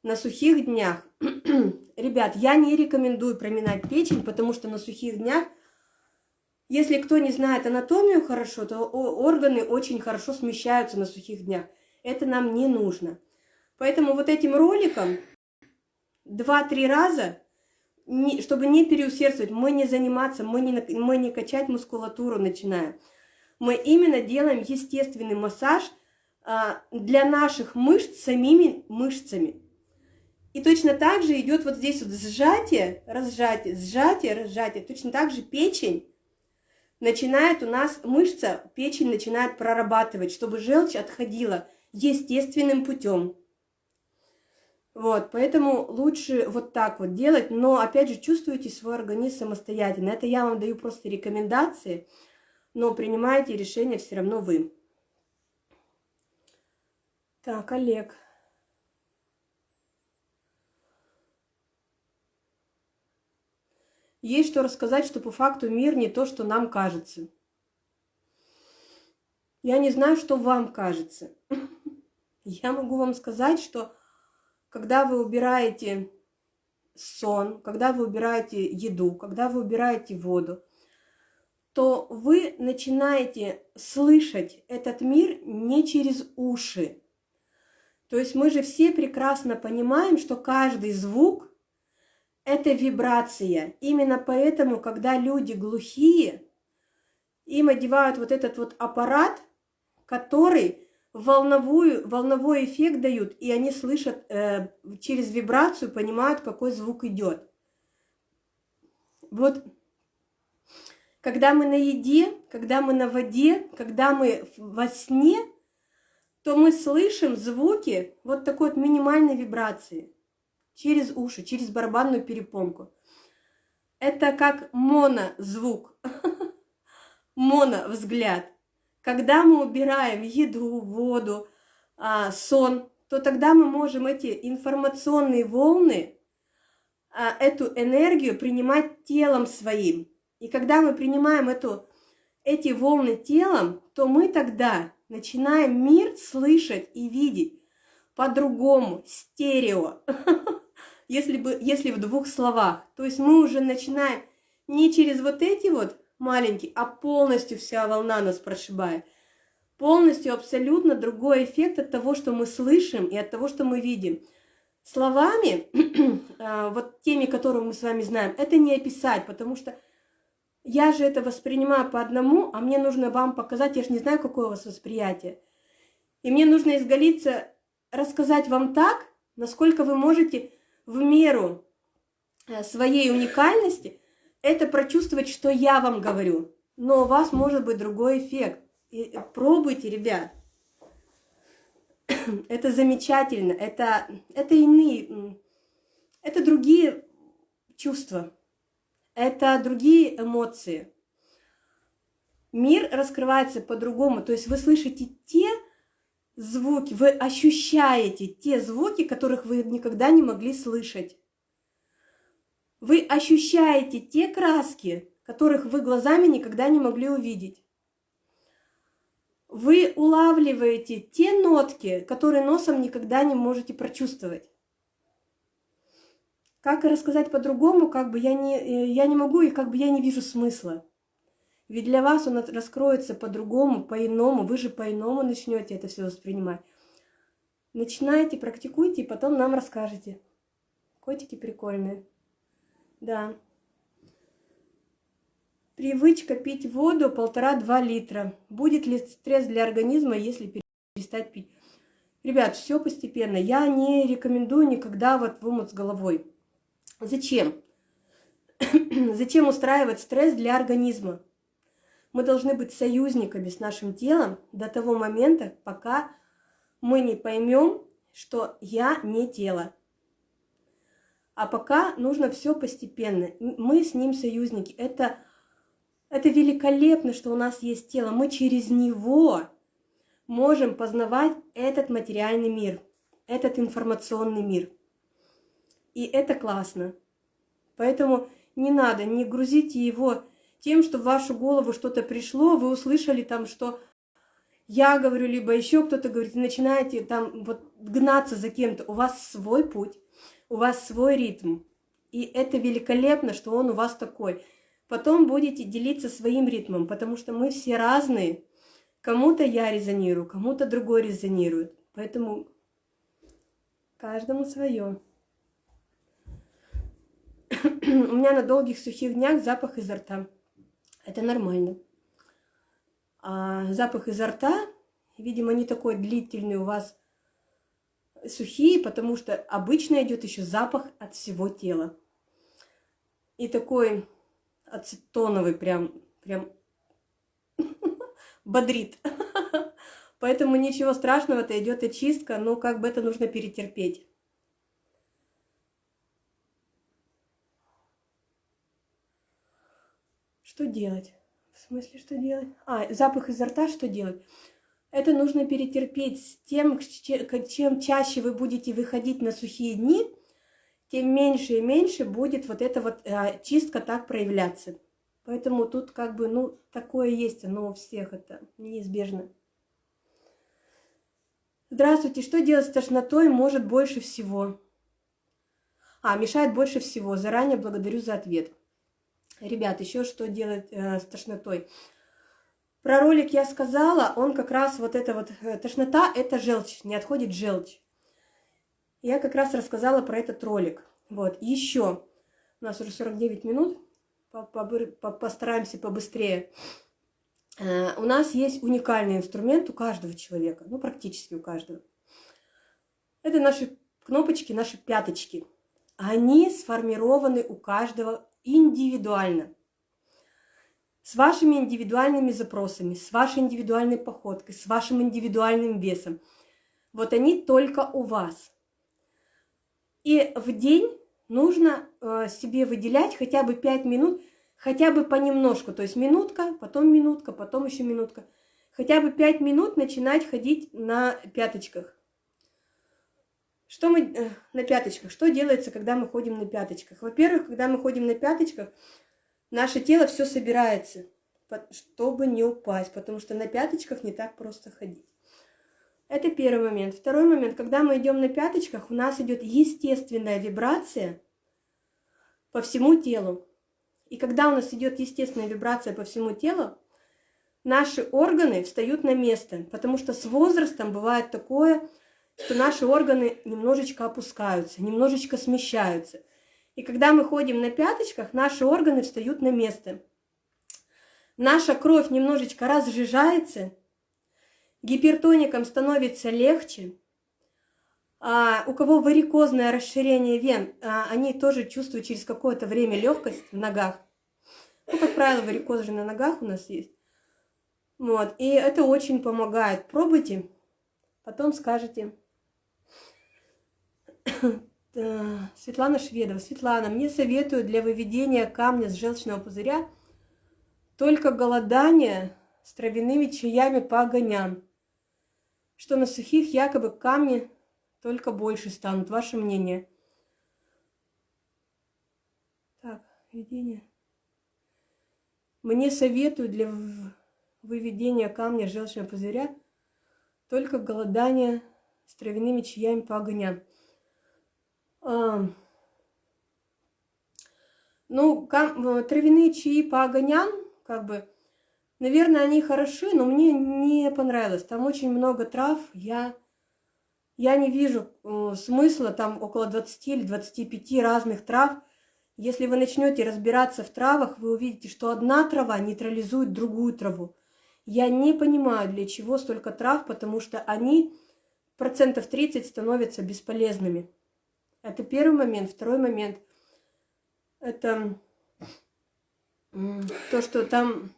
на сухих днях. Ребят, я не рекомендую проминать печень, потому что на сухих днях, если кто не знает анатомию хорошо, то органы очень хорошо смещаются на сухих днях. Это нам не нужно. Поэтому вот этим роликом два-три раза, не, чтобы не переусердствовать, мы не заниматься, мы не, мы не качать мускулатуру начинаем мы именно делаем естественный массаж а, для наших мышц самими мышцами. И точно так же идет вот здесь вот сжатие, разжатие, сжатие, разжатие. Точно так же печень начинает у нас, мышца, печень начинает прорабатывать, чтобы желчь отходила естественным путем. Вот, поэтому лучше вот так вот делать, но опять же чувствуйте свой организм самостоятельно. Это я вам даю просто рекомендации но принимаете решение все равно вы. Так, Олег. Есть что рассказать, что по факту мир не то, что нам кажется. Я не знаю, что вам кажется. Я могу вам сказать, что когда вы убираете сон, когда вы убираете еду, когда вы убираете воду, то вы начинаете слышать этот мир не через уши. То есть мы же все прекрасно понимаем, что каждый звук – это вибрация. Именно поэтому, когда люди глухие, им одевают вот этот вот аппарат, который волновую, волновой эффект дают, и они слышат э, через вибрацию, понимают, какой звук идет. Вот когда мы на еде, когда мы на воде, когда мы во сне, то мы слышим звуки вот такой вот минимальной вибрации через уши, через барабанную перепонку. Это как монозвук, моновзгляд. Когда мы убираем еду, воду, а, сон, то тогда мы можем эти информационные волны, а, эту энергию принимать телом своим. И когда мы принимаем эту, эти волны телом, то мы тогда начинаем мир слышать и видеть по-другому, стерео, если, бы, если в двух словах. То есть мы уже начинаем не через вот эти вот маленькие, а полностью вся волна нас прошибает. Полностью абсолютно другой эффект от того, что мы слышим и от того, что мы видим. словами, а, вот теми, которые мы с вами знаем, это не описать, потому что я же это воспринимаю по одному, а мне нужно вам показать, я же не знаю, какое у вас восприятие. И мне нужно изголиться, рассказать вам так, насколько вы можете в меру э, своей уникальности это прочувствовать, что я вам говорю. Но у вас может быть другой эффект. И пробуйте, ребят. Это замечательно. Это, это иные, это другие чувства. Это другие эмоции. Мир раскрывается по-другому. То есть вы слышите те звуки, вы ощущаете те звуки, которых вы никогда не могли слышать. Вы ощущаете те краски, которых вы глазами никогда не могли увидеть. Вы улавливаете те нотки, которые носом никогда не можете прочувствовать. Как рассказать по-другому, как бы я не, э, я не могу и как бы я не вижу смысла. Ведь для вас он раскроется по-другому, по-иному, вы же по-иному начнете это все воспринимать. Начинайте, практикуйте, и потом нам расскажете. Котики прикольные. Да. Привычка пить воду полтора-два литра. Будет ли стресс для организма, если перестать пить? Ребят, все постепенно. Я не рекомендую никогда вот в омут с головой. Зачем? Зачем устраивать стресс для организма? Мы должны быть союзниками с нашим телом до того момента, пока мы не поймем, что я не тело. А пока нужно все постепенно. Мы с ним союзники. Это, это великолепно, что у нас есть тело. Мы через него можем познавать этот материальный мир, этот информационный мир. И это классно. Поэтому не надо, не грузите его тем, что в вашу голову что-то пришло, вы услышали там, что я говорю, либо еще кто-то говорит, начинаете там вот гнаться за кем-то. У вас свой путь, у вас свой ритм. И это великолепно, что он у вас такой. Потом будете делиться своим ритмом, потому что мы все разные. Кому-то я резонирую, кому-то другой резонирует. Поэтому каждому свое. У меня на долгих сухих днях запах изо рта. Это нормально. А запах изо рта, видимо, не такой длительный у вас сухие, потому что обычно идет еще запах от всего тела. И такой ацетоновый прям, прям бодрит. Поэтому ничего страшного, это идет очистка, но как бы это нужно перетерпеть. Что делать? В смысле, что делать? А, запах изо рта, что делать? Это нужно перетерпеть с тем, чем чаще вы будете выходить на сухие дни, тем меньше и меньше будет вот эта вот а, чистка так проявляться. Поэтому тут как бы, ну, такое есть, оно у всех это неизбежно. Здравствуйте, что делать с тошнотой может больше всего? А, мешает больше всего. Заранее благодарю за ответ. Ребят, еще что делать э, с тошнотой? Про ролик я сказала, он как раз вот это вот, э, тошнота – это желчь, не отходит желчь. Я как раз рассказала про этот ролик. Вот, еще, у нас уже 49 минут, постараемся побыстрее. Э, у нас есть уникальный инструмент у каждого человека, ну практически у каждого. Это наши кнопочки, наши пяточки. Они сформированы у каждого индивидуально. С вашими индивидуальными запросами, с вашей индивидуальной походкой, с вашим индивидуальным весом. Вот они только у вас. И в день нужно э, себе выделять хотя бы 5 минут, хотя бы понемножку. То есть минутка, потом минутка, потом еще минутка. Хотя бы 5 минут начинать ходить на пяточках. Что мы э, на пяточках? Что делается, когда мы ходим на пяточках? Во-первых, когда мы ходим на пяточках, наше тело все собирается, чтобы не упасть, потому что на пяточках не так просто ходить. Это первый момент. Второй момент, когда мы идем на пяточках, у нас идет естественная вибрация по всему телу. И когда у нас идет естественная вибрация по всему телу, наши органы встают на место, потому что с возрастом бывает такое, что наши органы немножечко опускаются, немножечко смещаются. И когда мы ходим на пяточках, наши органы встают на место. Наша кровь немножечко разжижается, гипертоникам становится легче. А у кого варикозное расширение вен, а, они тоже чувствуют через какое-то время легкость в ногах. Ну, как правило, варикоз же на ногах у нас есть. Вот, и это очень помогает. Пробуйте, потом скажете. Светлана Шведова. Светлана, мне советуют для выведения камня с желчного пузыря только голодание с травяными чаями по огоням, что на сухих якобы камни только больше станут. Ваше мнение? Так, введение. Мне советуют для выведения камня желчного пузыря только голодание с травяными чаями по огням. Ну, кам, травяные чаи по огням, как бы, наверное, они хороши, но мне не понравилось. Там очень много трав, я, я не вижу э, смысла, там около 20 или 25 разных трав. Если вы начнете разбираться в травах, вы увидите, что одна трава нейтрализует другую траву. Я не понимаю, для чего столько трав, потому что они процентов 30 становятся бесполезными. Это первый момент. Второй момент – это то, что там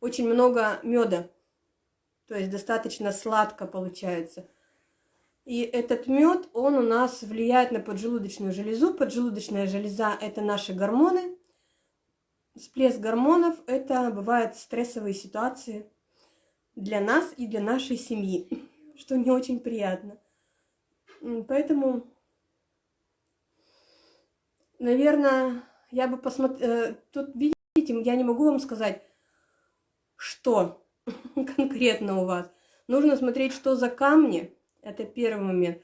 очень много меда, то есть достаточно сладко получается. И этот мед, он у нас влияет на поджелудочную железу. Поджелудочная железа – это наши гормоны – Всплеск гормонов – это бывают стрессовые ситуации для нас и для нашей семьи, что не очень приятно. Поэтому, наверное, я бы посмотрела... Э, тут, видите, я не могу вам сказать, что конкретно у вас. Нужно смотреть, что за камни. Это первый момент.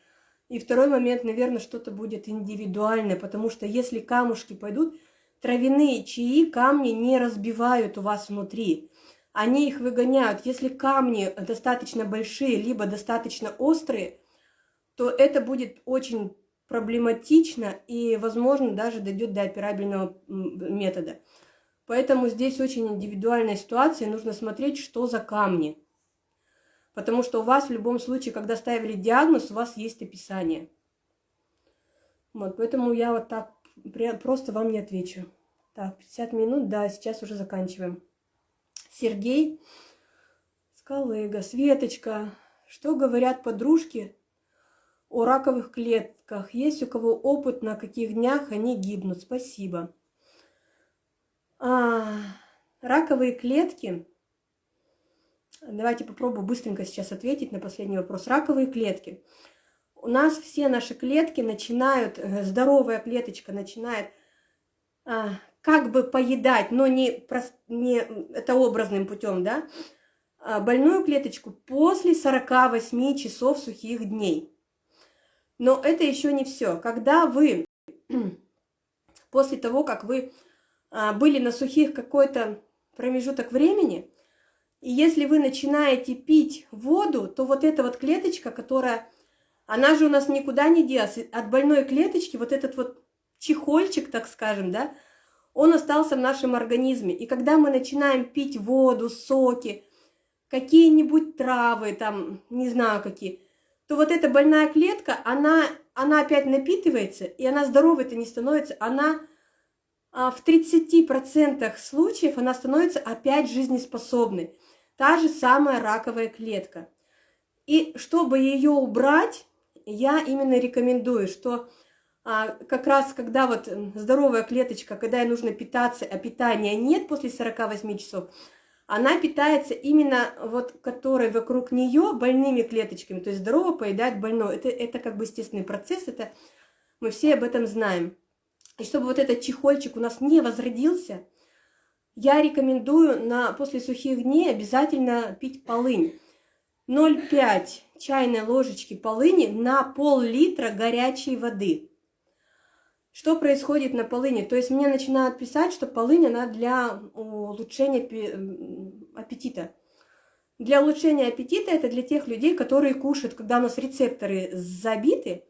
И второй момент, наверное, что-то будет индивидуальное, потому что если камушки пойдут, Травяные чаи камни не разбивают у вас внутри. Они их выгоняют. Если камни достаточно большие, либо достаточно острые, то это будет очень проблематично и, возможно, даже дойдет до операбельного метода. Поэтому здесь очень индивидуальная ситуация, нужно смотреть, что за камни. Потому что у вас в любом случае, когда ставили диагноз, у вас есть описание. Вот, поэтому я вот так просто вам не отвечу. Так, 50 минут, да, сейчас уже заканчиваем. Сергей, Скалыга, Светочка, что говорят подружки о раковых клетках? Есть у кого опыт, на каких днях они гибнут? Спасибо. А, раковые клетки. Давайте попробую быстренько сейчас ответить на последний вопрос. Раковые клетки у нас все наши клетки начинают, э, здоровая клеточка начинает а, как бы поедать, но не, не это образным путем, да, а, больную клеточку после 48 часов сухих дней. Но это еще не все. Когда вы, после того, как вы а, были на сухих какой-то промежуток времени, и если вы начинаете пить воду, то вот эта вот клеточка, которая она же у нас никуда не делась. От больной клеточки вот этот вот чехольчик, так скажем, да, он остался в нашем организме. И когда мы начинаем пить воду, соки, какие-нибудь травы, там, не знаю какие, то вот эта больная клетка, она, она опять напитывается, и она здоровой-то не становится, она а, в 30% случаев она становится опять жизнеспособной. Та же самая раковая клетка. И чтобы ее убрать, я именно рекомендую, что а, как раз когда вот здоровая клеточка, когда ей нужно питаться, а питания нет после 48 часов, она питается именно вот, которой вокруг нее больными клеточками, то есть здорово поедает больной. Это, это как бы естественный процесс, это мы все об этом знаем. И чтобы вот этот чехольчик у нас не возродился, я рекомендую на, после сухих дней обязательно пить полынь. 0,5 чайной ложечки полыни на пол-литра горячей воды. Что происходит на полыни? То есть мне начинают писать, что полынь, она для улучшения аппетита. Для улучшения аппетита это для тех людей, которые кушают, когда у нас рецепторы забиты,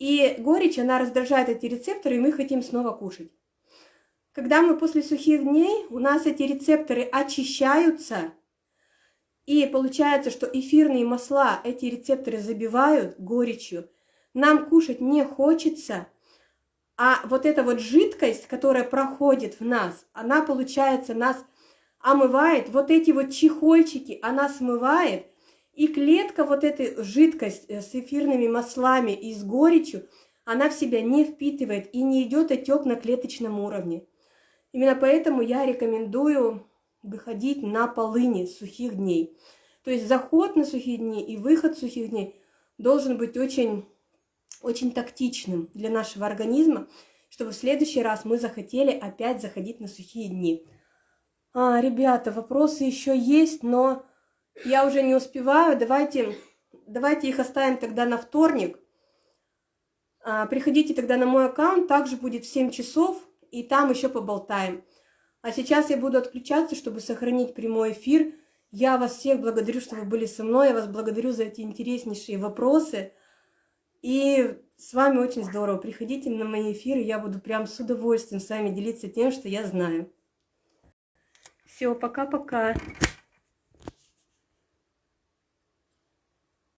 и горечь, она раздражает эти рецепторы, и мы хотим снова кушать. Когда мы после сухих дней, у нас эти рецепторы очищаются, и получается, что эфирные масла эти рецепторы забивают горечью. Нам кушать не хочется, а вот эта вот жидкость, которая проходит в нас, она, получается, нас омывает, вот эти вот чехольчики она смывает, и клетка вот этой жидкость э, с эфирными маслами и с горечью, она в себя не впитывает и не идет отек на клеточном уровне. Именно поэтому я рекомендую выходить на полыни сухих дней. То есть заход на сухие дни и выход сухих дней должен быть очень, очень тактичным для нашего организма, чтобы в следующий раз мы захотели опять заходить на сухие дни. А, ребята, вопросы еще есть, но я уже не успеваю. Давайте, давайте их оставим тогда на вторник. А, приходите тогда на мой аккаунт, также будет в 7 часов, и там еще поболтаем. А сейчас я буду отключаться, чтобы сохранить прямой эфир. Я вас всех благодарю, что вы были со мной. Я вас благодарю за эти интереснейшие вопросы. И с вами очень здорово. Приходите на мои эфиры, я буду прям с удовольствием с вами делиться тем, что я знаю. Все, пока-пока.